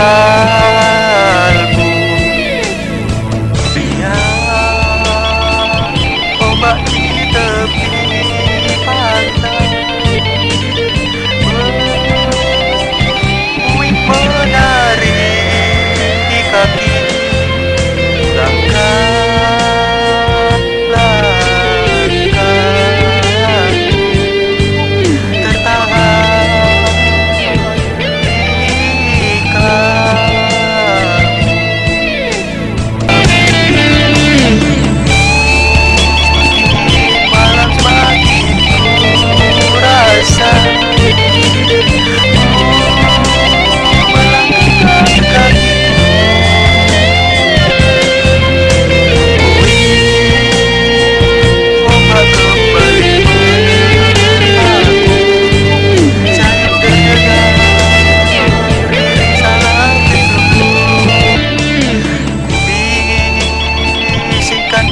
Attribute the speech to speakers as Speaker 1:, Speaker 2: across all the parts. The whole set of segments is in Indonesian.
Speaker 1: Ah.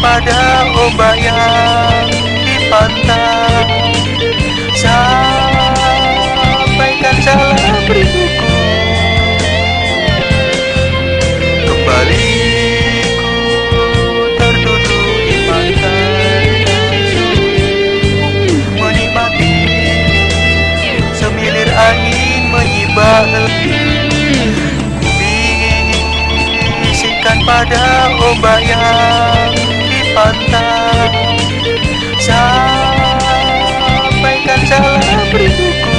Speaker 1: Pada ombak yang di pantai. Sampaikan salam rinduku. Kembali terduduk di pantai. Menikmati semilir angin menyibak Ku bisikkan pada ombak pantai Sampaikan salam rinduku.